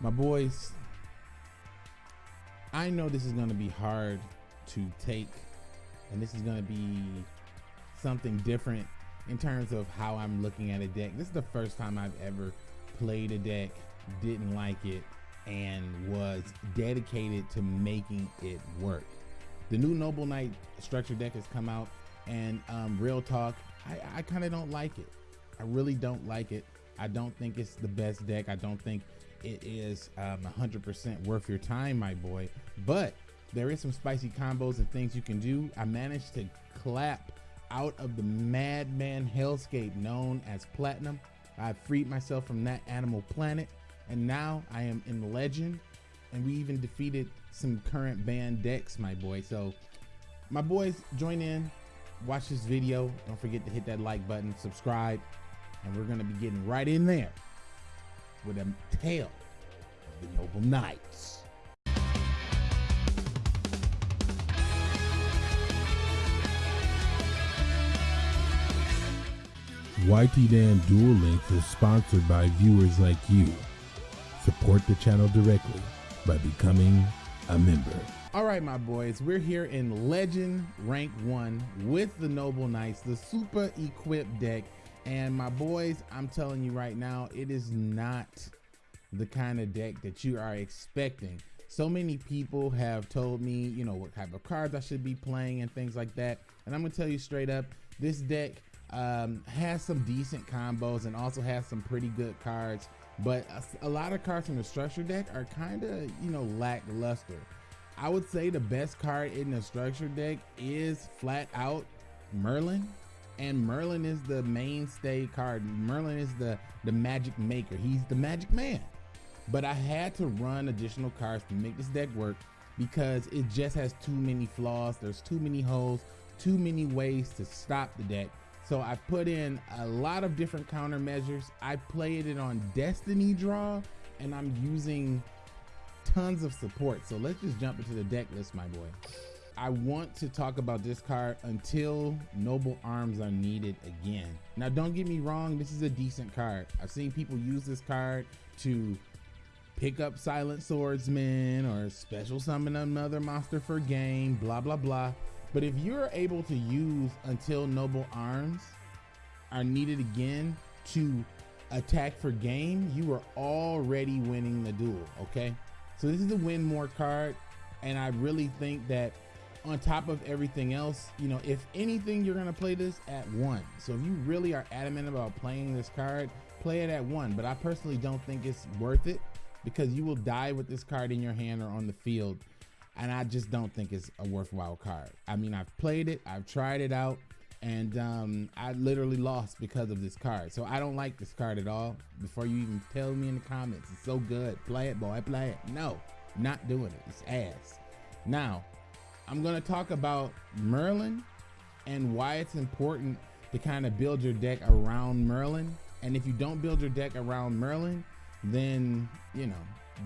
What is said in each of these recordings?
My boys, I know this is going to be hard to take, and this is going to be something different in terms of how I'm looking at a deck. This is the first time I've ever played a deck, didn't like it, and was dedicated to making it work. The new Noble Knight structure deck has come out, and um, real talk, I, I kind of don't like it. I really don't like it. I don't think it's the best deck. I don't think it is um, 100% worth your time, my boy. But there is some spicy combos and things you can do. I managed to clap out of the madman hellscape known as platinum. I freed myself from that animal planet, and now I am in legend. And we even defeated some current band decks, my boy. So, my boys, join in, watch this video. Don't forget to hit that like button, subscribe, and we're gonna be getting right in there with a of the Noble Knights. YT Dan Duel Links is sponsored by viewers like you. Support the channel directly by becoming a member. All right, my boys, we're here in Legend Rank 1 with the Noble Knights, the super equipped deck. And my boys, I'm telling you right now, it is not the kind of deck that you are expecting. So many people have told me, you know, what type of cards I should be playing and things like that. And I'm gonna tell you straight up, this deck um, has some decent combos and also has some pretty good cards. But a, a lot of cards from the structure deck are kind of, you know, lackluster. I would say the best card in the structure deck is flat out Merlin. And Merlin is the mainstay card. Merlin is the, the magic maker. He's the magic man. But I had to run additional cards to make this deck work because it just has too many flaws. There's too many holes, too many ways to stop the deck. So I put in a lot of different countermeasures. I played it on Destiny Draw and I'm using tons of support. So let's just jump into the deck list, my boy. I want to talk about this card until Noble Arms are needed again. Now, don't get me wrong, this is a decent card. I've seen people use this card to pick up Silent Swordsman or special summon another monster for game, blah, blah, blah. But if you're able to use until Noble Arms are needed again to attack for game, you are already winning the duel, okay? So this is a win more card, and I really think that on top of everything else, you know, if anything, you're gonna play this at one. So if you really are adamant about playing this card, play it at one. But I personally don't think it's worth it because you will die with this card in your hand or on the field. And I just don't think it's a worthwhile card. I mean, I've played it, I've tried it out, and um, I literally lost because of this card. So I don't like this card at all. Before you even tell me in the comments, it's so good. Play it, boy, play it. No, not doing it. It's ass. Now, I'm gonna talk about Merlin and why it's important to kind of build your deck around Merlin. And if you don't build your deck around Merlin, then you know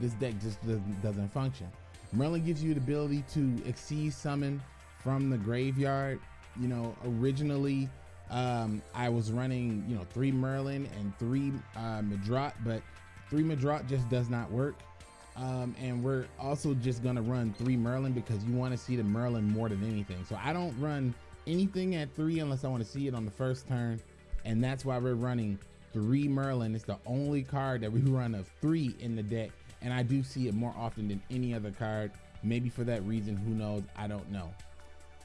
this deck just doesn't, function. Merlin gives you the ability to exceed summon from the graveyard. You know, originally um, I was running, you know, three Merlin and three uh, Medraut, but three Medraut just does not work. Um, and we're also just gonna run three Merlin because you want to see the Merlin more than anything. So I don't run anything at three unless I want to see it on the first turn, and that's why we're running three Merlin. It's the only card that we run of three in the deck. And I do see it more often than any other card. Maybe for that reason, who knows? I don't know.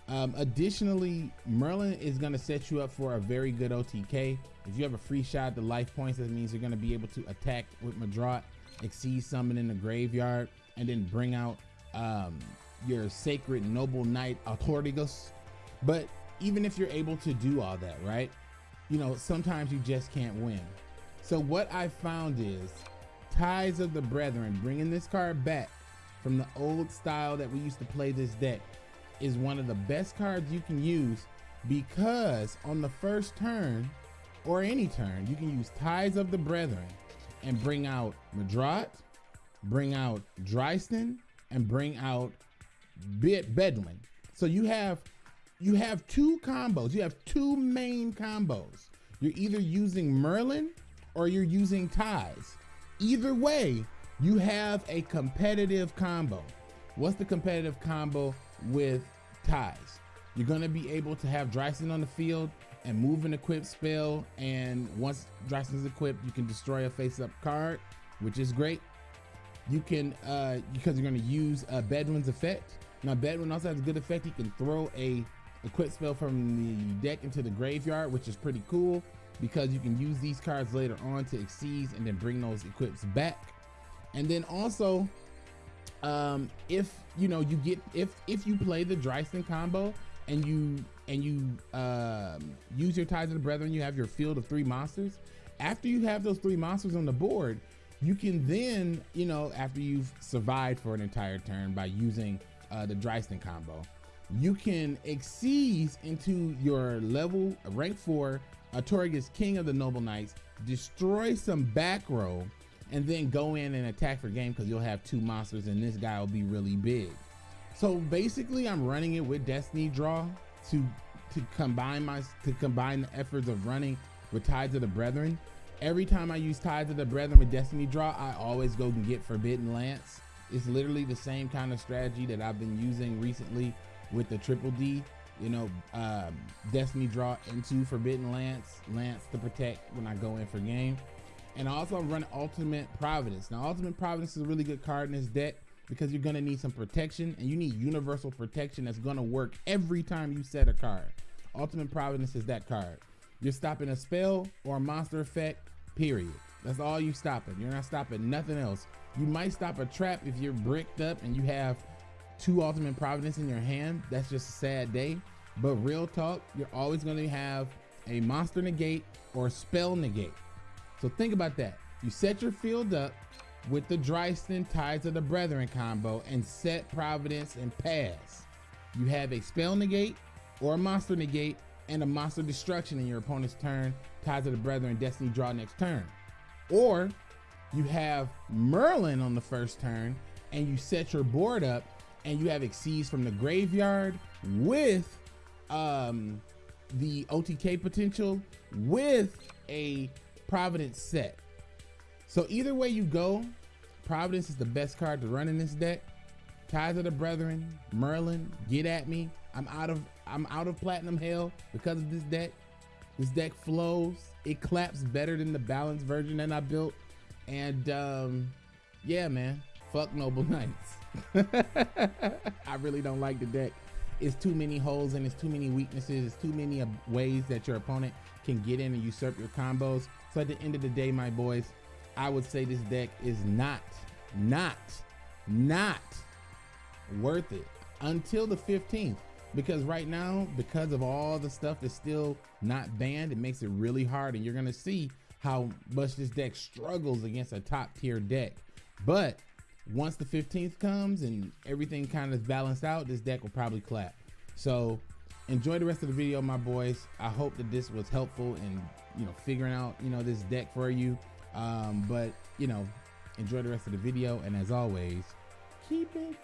Um, additionally, Merlin is going to set you up for a very good OTK. If you have a free shot the life points, that means you're going to be able to attack with Medraut, exceed summon in the graveyard, and then bring out um, your sacred noble knight Artorigus. But even if you're able to do all that, right? You know, sometimes you just can't win. So what I found is Ties of the Brethren, bringing this card back from the old style that we used to play this deck, is one of the best cards you can use because on the first turn or any turn, you can use Ties of the Brethren and bring out Medraut, bring out Drystan, and bring out Bit Bedouin. So you have you have two combos. You have two main combos. You're either using Merlin or you're using Ties. Either way, you have a competitive combo. What's the competitive combo with ties? You're gonna be able to have Drystan on the field and move an equipped spell. And once Drystan's equipped, you can destroy a face-up card, which is great. You can, uh, because you're gonna use uh, Bedouin's effect. Now Bedouin also has a good effect. He can throw a equip spell from the deck into the graveyard, which is pretty cool because you can use these cards later on to exceed and then bring those equips back. And then also, um, if you know you get if if you play the Drystan combo and you and you um, use your ties of the brethren, you have your field of three monsters. After you have those three monsters on the board, you can then, you know, after you've survived for an entire turn by using uh, the Drystan combo, you can exceed into your level rank four Artorigus King of the Noble Knights, destroy some back row, and then go in and attack for game because you'll have two monsters and this guy will be really big. So basically I'm running it with Destiny Draw to to combine my to combine the efforts of running with Tides of the Brethren. Every time I use Tides of the Brethren with Destiny Draw, I always go and get Forbidden Lance. It's literally the same kind of strategy that I've been using recently with the Triple D. You know, um, Destiny Draw into Forbidden Lance, Lance to protect when I go in for game. And I also run Ultimate Providence. Now, Ultimate Providence is a really good card in this deck because you're gonna need some protection and you need universal protection that's gonna work every time you set a card. Ultimate Providence is that card. You're stopping a spell or a monster effect, period. That's all you stopping. You're not stopping nothing else. You might stop a trap if you're bricked up and you have two Ultimate Providence in your hand. That's just a sad day. But real talk, you're always gonna have a monster negate or spell negate. So think about that. You set your field up, with the Drystan Tides of the Brethren combo and set Providence and pass. You have a spell negate or a monster negate and a monster destruction in your opponent's turn, Tides of the Brethren Destiny draw next turn. Or you have Merlin on the first turn and you set your board up and you have Exceeds from the graveyard with um, the OTK potential with a Providence set. So either way you go, Providence is the best card to run in this deck. Ties of the Brethren, Merlin, get at me. I'm out of I'm out of platinum hell because of this deck. This deck flows. It claps better than the balanced version that I built. And um, yeah, man, fuck Noble Knights. I really don't like the deck. It's too many holes and it's too many weaknesses. It's too many ways that your opponent can get in and usurp your combos. So at the end of the day, my boys, I would say this deck is not, not, not worth it until the 15th. Because right now, because of all the stuff that's still not banned, it makes it really hard. And you're going to see how much this deck struggles against a top tier deck. But once the 15th comes and everything kind of balanced out, this deck will probably clap. So enjoy the rest of the video, my boys. I hope that this was helpful in, you know, figuring out, you know, this deck for you. Um, but you know, enjoy the rest of the video, and as always, keep it.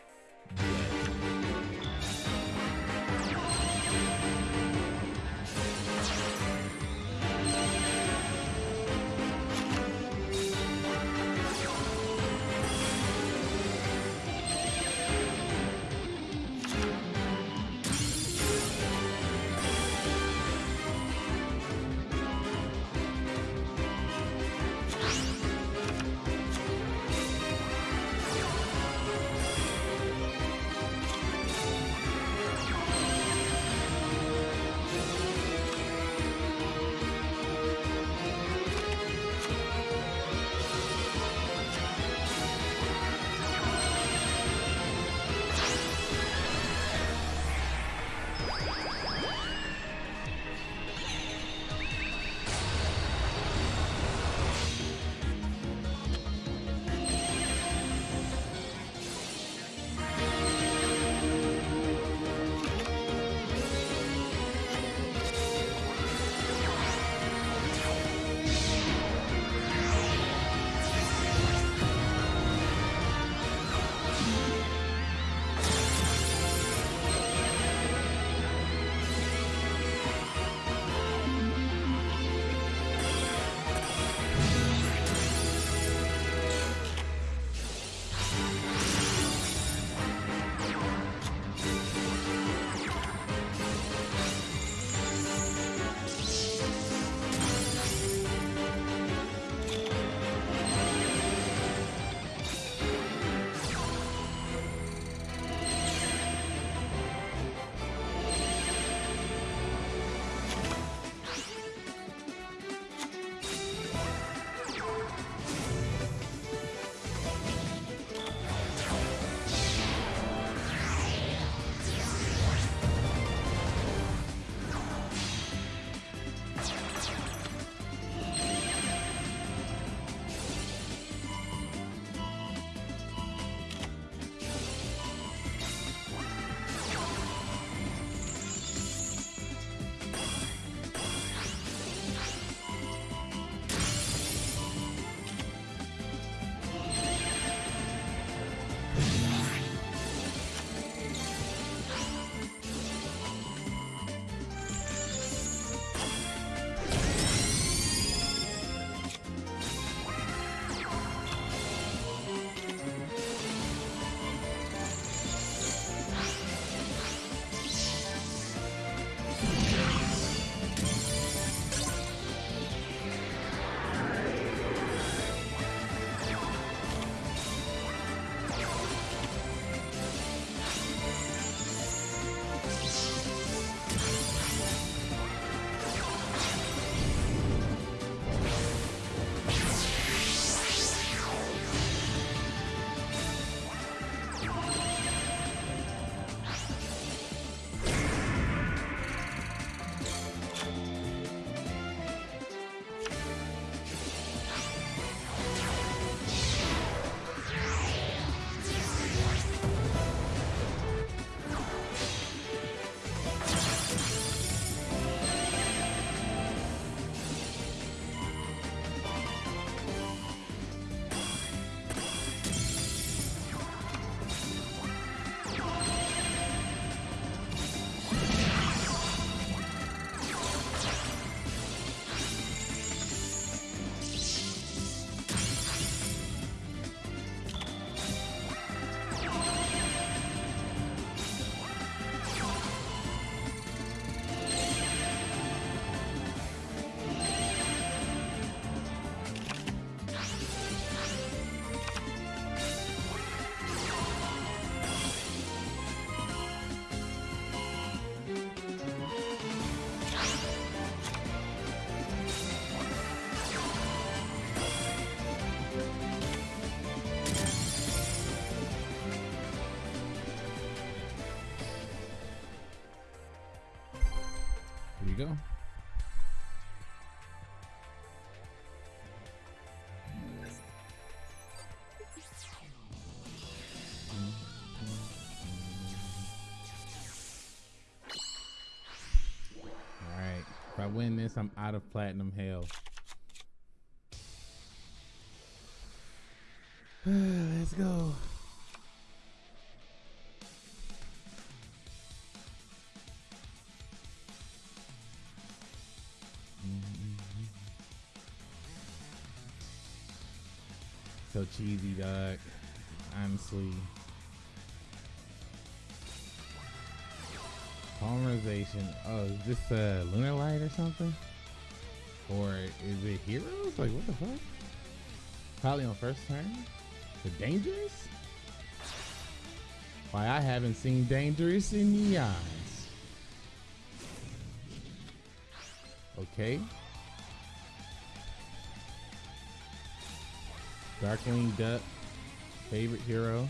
This, I'm out of platinum hell. Let's go. So cheesy, dog. Honestly. Polymerization. Oh, is this uh, Lunar Light or something? Or is it Heroes? Like, what the fuck? Probably on first turn? The Dangerous? Why, I haven't seen Dangerous in eons. Okay. Darkwing Duck, favorite hero.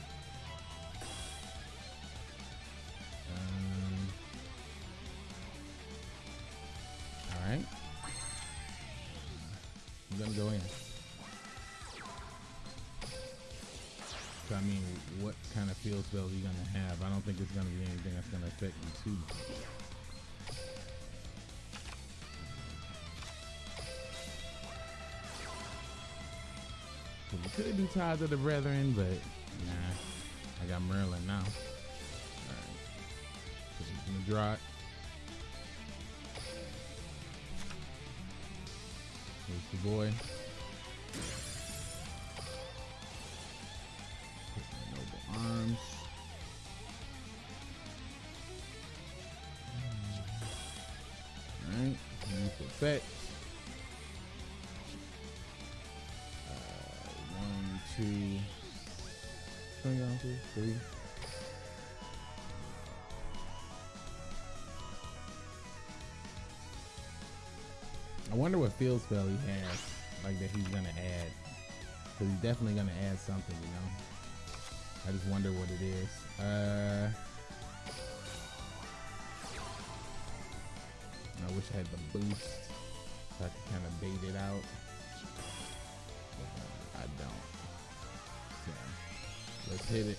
I'm gonna go in. So I mean, what kind of field spells are you gonna have? I don't think it's gonna be anything that's gonna affect you too. we could do Ties of the Brethren, but nah, I got Merlin now. Alright. Put this in the boy. Noble arms. Alright, effect. Uh, one, two, three, three. I wonder what field spell he has, like that he's gonna add. Cause he's definitely gonna add something, you know. I just wonder what it is. Uh, I wish I had the boost so I could kind of bait it out. Uh, I don't. So let's hit it.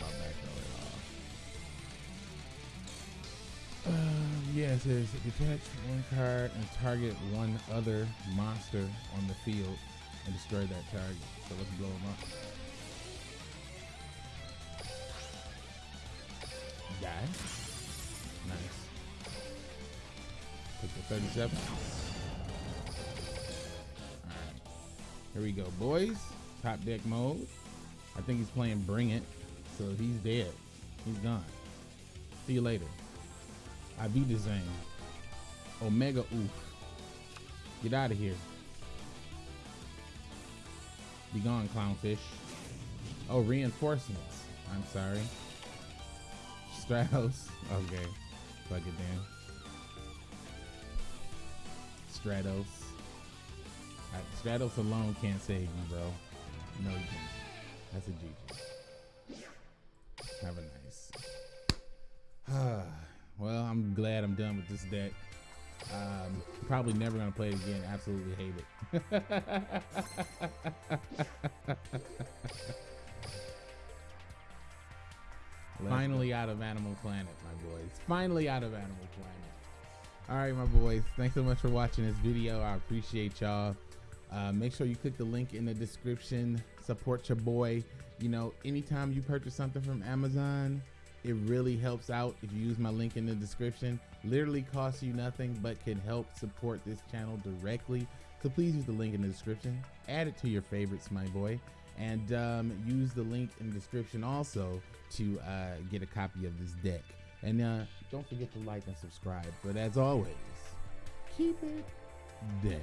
About. Um, yeah, it says detach one card and target one other monster on the field and destroy that target. So let's blow them up. Die. Nice. Take the 37. Alright. Here we go, boys. Top deck mode. I think he's playing Bring It. So he's dead. He's gone. See you later. Avida Zane. Omega Oof. Get out of here. Be gone, clownfish. Oh, reinforcements. I'm sorry. Stratos. Okay. Fuck it then. Stratos. Right, Stratos alone can't save you, bro. No, you can't. That's a G. Have a nice. Well, I'm glad I'm done with this deck. Um, probably never gonna play it again. Absolutely hate it. Finally out of Animal Planet, my boys. Finally out of Animal Planet. All right, my boys. Thanks so much for watching this video. I appreciate y'all. Uh, make sure you click the link in the description. Support your boy. You know, anytime you purchase something from Amazon, it really helps out if you use my link in the description. Literally costs you nothing, but can help support this channel directly. So please use the link in the description. Add it to your favorites, my boy. and um, use the link in the description also to uh, get a copy of this deck. And uh, don't forget to like and subscribe. But as always, keep it dank.